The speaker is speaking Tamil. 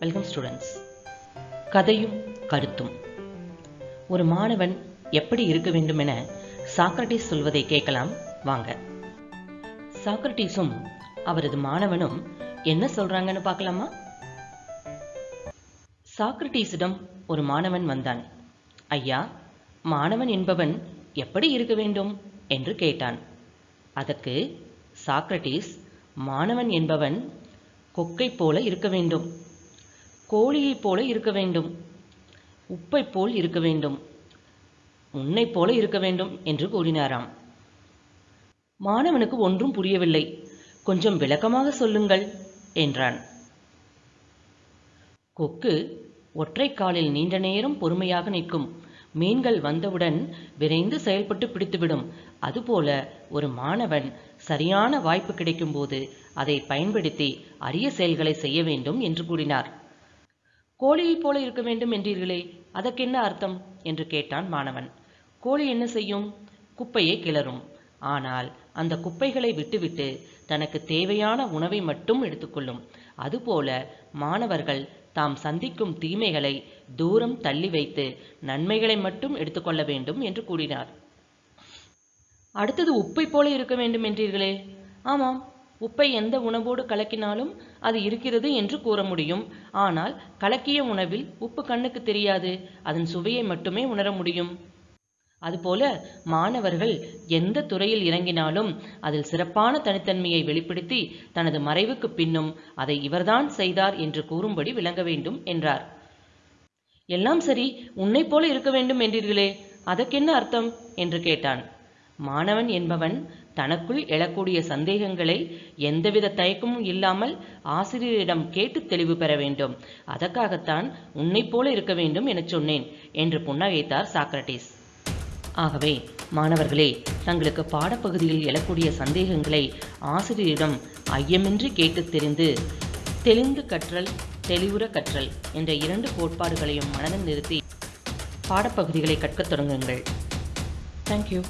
வெல்கம் ஸ்டூடெண்ட்ஸ் கதையும் கருத்தும். ஒரு மாணவன் எப்படி இருக்க வேண்டும் என சாக்ரட்டிஸ் சொல்வதை கேட்கலாம். வாங்க. சாக்ரட்டிஸும் அவரது மாணவனும் என்ன சொல்றாங்கன்னு பார்க்கலாமா? சாக்ரட்டிஸிடம் ஒரு மாணவன் வந்தான். ஐயா மாணவன் என்பவன் எப்படி இருக்க வேண்டும்? என்று கேட்டான். அதற்கு சாக்ரட்டிஸ் மாணவன் என்பவன் கொக்கை போல இருக்க வேண்டும். கோழியைப் போல இருக்க வேண்டும். உப்பைப் போல் இருக்க வேண்டும். உன்னைப் போல இருக்க வேண்டும் என்று கூறினாராம். மாணவனுக்கு ஒன்றும் புரியவில்லை. கொஞ்சம் விளக்கமாக சொல்லுங்கள் என்றான். கொக்கு ஒற்றை காலில் நீண்ட நேரம் பொறுமையாக நிற்கும். மீன்கள் வந்தவுடன் விரைந்து செயல்பட்டு பிடித்துவிடும். அதுபோல ஒரு மாணவன் சரியான வாய்ப்பு கிடைக்கும்போது அதை பயன்படுத்தி அரிய செயல்களை செய்ய வேண்டும் என்று கூறினார். கோழியைப் போல இருக்க வேண்டும் என்றீர்களே அதற்கென்ன அர்த்தம்? என்று கேட்டான் மாணவன். கோழி என்ன செய்யும்? குப்பையை கிளறும். ஆனால் அந்த குப்பைகளை விட்டுவிட்டு தனக்கு தேவையான உணவை மட்டும் எடுத்துக்கொள்ளும். அதுபோல மாணவர்கள் தாம் சந்திக்கும் தீமைகளை தூரம் தள்ளி வைத்து நன்மைகளை மட்டும் எடுத்துக்கொள்ள வேண்டும் என்று கூறினார். அடுத்தது உப்பை போல இருக்க வேண்டும் என்றீர்களே? ஆமாம் உப்பை எந்த உணவோடு கலக்கினாலும் அது இருக்கிறது என்று கூற முடியும். ஆனால் கலக்கிய உணவில் உப்பு கண்ணுக்கு தெரியாது. அதன் சுவையை மட்டுமே உணர முடியும். அதுபோல மாணவர்கள் எந்த துறையில் இறங்கினாலும் அதில் சிறப்பான தனித்தன்மையை வெளிப்படுத்தி தனது மறைவுக்கு பின்னும் அதை இவர்தான் செய்தார் என்று கூறும்படி விளங்க வேண்டும் என்றார். எல்லாம் சரி உன்னை போல இருக்க வேண்டும் என்றீர்களே அதற்கென்ன அர்த்தம்? என்று கேட்டான். மாணவன் என்பவன் தனக்குள் எழக்கூடிய சந்தேகங்களை எந்தவித தயக்கமும் இல்லாமல் ஆசிரியரிடம் கேட்டு தெளிவு பெற வேண்டும். அதற்காகத்தான் உன்னைப் போல இருக்க வேண்டும் எனச் சொன்னேன் என்று புன்னகைத்தார் சாக்ரட்டிஸ் ஆகவே மாணவர்களே தங்களுக்கு பாடப்பகுதியில் எழக்கூடிய சந்தேகங்களை ஆசிரியரிடம் ஐயமின்றி கேட்டு தெரிந்து தெளிந்து கற்றல் தெளிவுற கற்றல் என்ற இரண்டு கோட்பாடுகளையும் மனதில் நிறுத்தி பாடப்பகுதிகளை கற்கத் தொடங்குங்கள். தேங்க்யூ